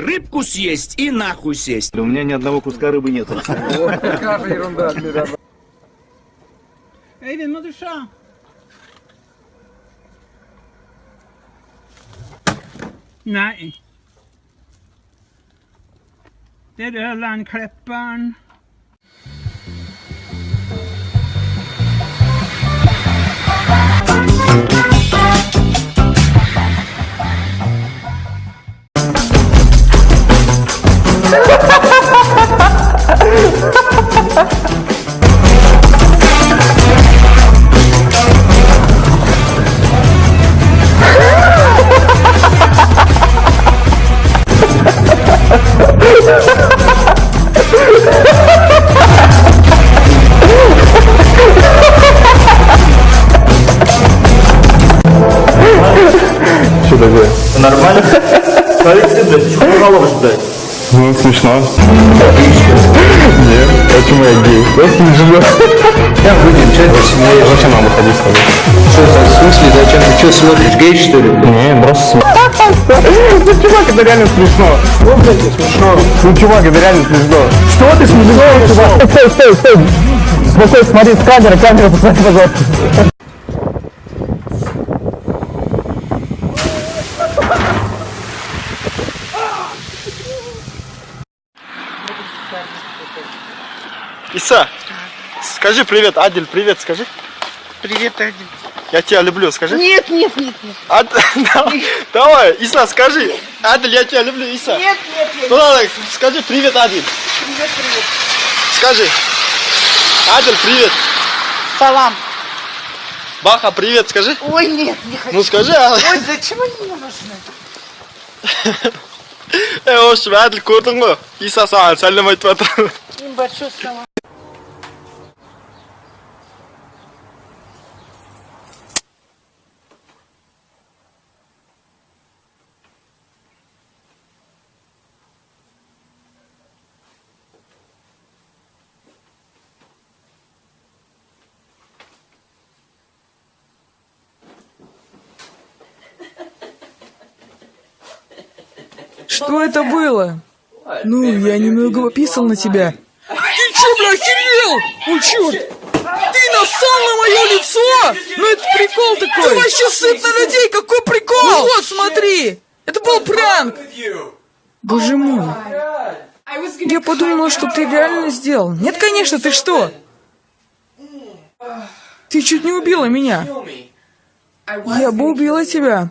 Рыбку съесть и нахуй сесть. У меня ни одного куска рыбы нет. Какая ерунда, Адмирал. Eyvind, må du se. Nei. Det er Ørlandklipperen. Голову блядь? Ну, смешно. Нет, почему я гей? Я смешно. Я выйдем, что это? Зачем нам выходить с тобой? Что это, в смысле, зачем? Ты что смотришь, гей, что ли? Не, просто Ну, чувак, это реально смешно. Что, блядь, смешно? Ну, чувак, это реально смешно. Что ты смешно, чувак? Стой, стой, стой. Спокойно, смотри с камеры, камеру посмотри, пожалуйста. Иса, скажи привет, Адель, привет, скажи. Привет, Адель. Я тебя люблю, скажи. Нет, нет, нет, нет. Ад- Давай, Давай, Иса, скажи. Адель, я тебя люблю, Иса. Нет, нет, нет. Ну ладно, скажи привет, Адель. Привет, привет. Скажи. Адель, привет. Салам. Баха, привет, скажи. Ой, нет, не хочу. Ну скажи, а. Ой, зачем они мне нужны? Эй, hoş Adil gördün mü? İsa sana selam et bakalım. Им большой салам. Что это было? Ну, я немного пописал на тебя. Ты чё, бля, охерел? О, черт! Ты нассал на мое лицо? Ну это прикол такой! Ты вообще сыт на людей, какой прикол? Ну вот, смотри! Это был пранк! Боже мой! Я подумала, что ты реально сделал. Нет, конечно, ты что? Ты чуть не убила меня. Я бы убила тебя.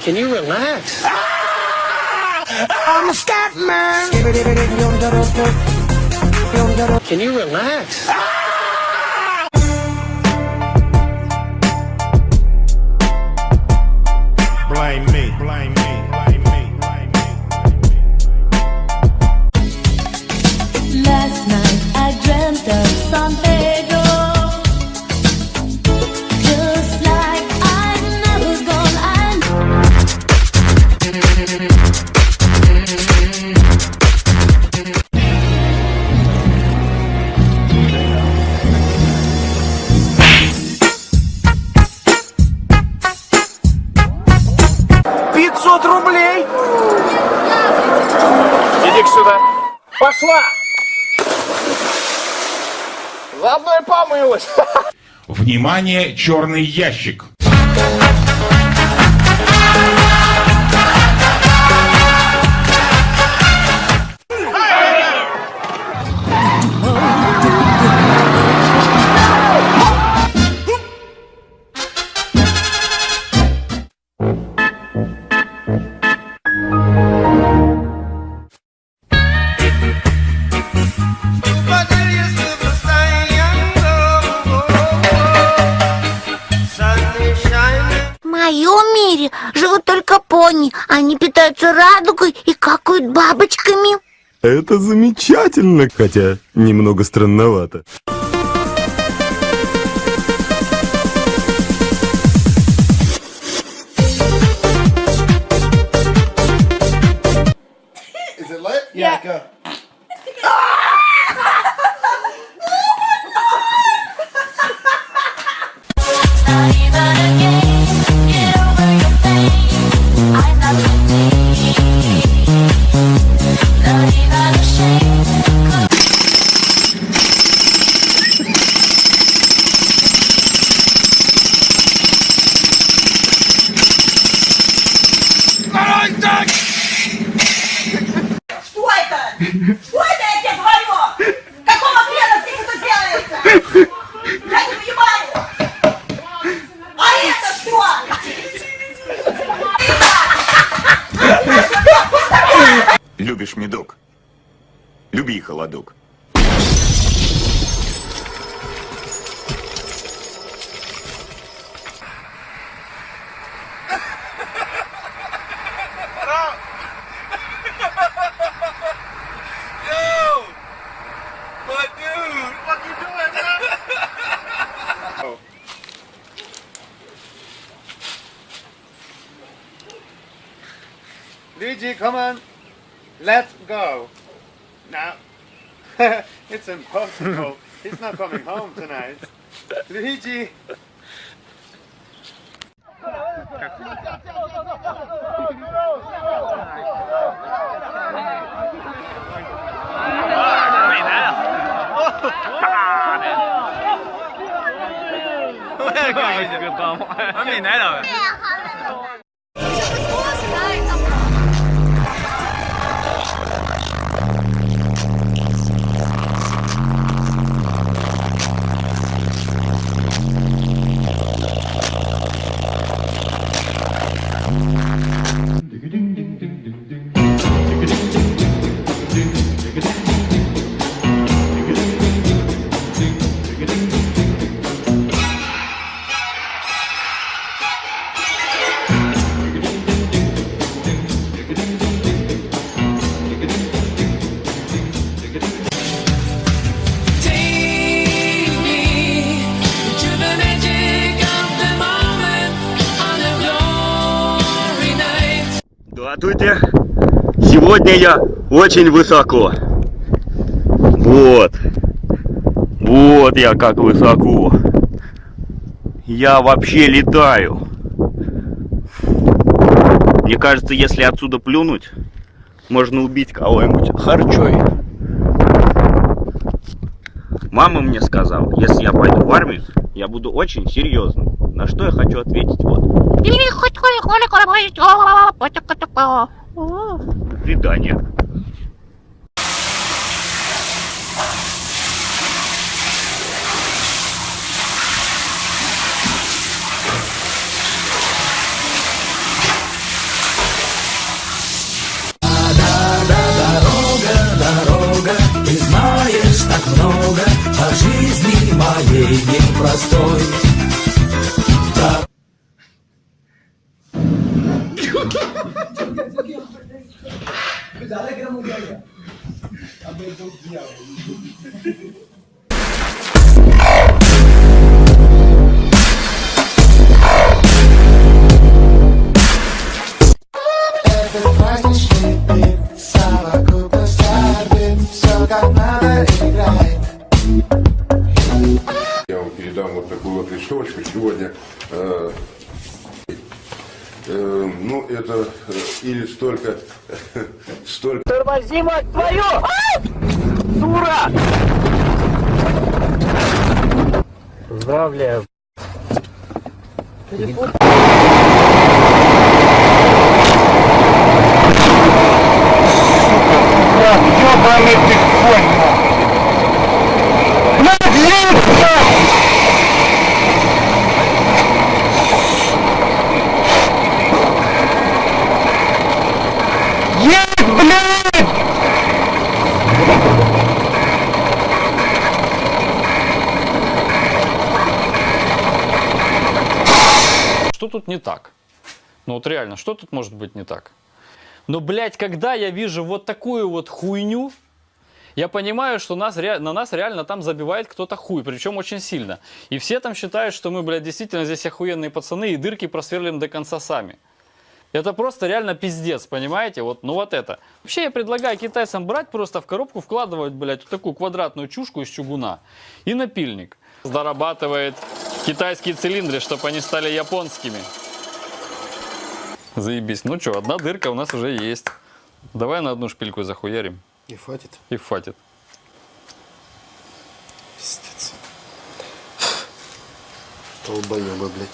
Can you relax? I'm a scat man. Can you relax? Помылась. Внимание, черный ящик. Моем мире живут только пони. Они питаются радугой и какают бабочками. Это замечательно, хотя немного странновато. Is it lit? Yeah, go. Любишь медок? Люби холодок. Come on. Let's go. Now, it's impossible. He's not coming home tonight. Luigi! Cái gì được không? Nó nhìn. Сегодня я очень высоко. Вот. Вот я как высоко. Я вообще летаю. Мне кажется, если отсюда плюнуть, можно убить кого-нибудь харчой. Мама мне сказала, если я пойду в армию, я буду очень серьезным. На что я хочу ответить вот видания. Ты знаешь так много о жизни моей непростой. До свидания. Я вам передам вот такую вот листовочку сегодня. Э, э, ну, это э, или столько, столько. Тормози, мать твою! Дура! Поздравляю. Ёбаный ты конь, лица! Есть, блядь! Что тут не так? Ну вот реально, что тут может быть не так? Но, блядь, когда я вижу вот такую вот хуйню, я понимаю, что нас, на нас реально там забивает кто-то хуй, причем очень сильно. И все там считают, что мы, блядь, действительно здесь охуенные пацаны и дырки просверлим до конца сами. Это просто реально пиздец, понимаете? Вот, ну вот это. Вообще я предлагаю китайцам брать, просто в коробку вкладывать, блядь, вот такую квадратную чушку из чугуна и напильник. Зарабатывает китайские цилиндры, чтобы они стали японскими. Заебись. Ну что, одна дырка у нас уже есть. Давай на одну шпильку захуярим. И хватит. И хватит. Пиздец. Долбоёбы, блядь.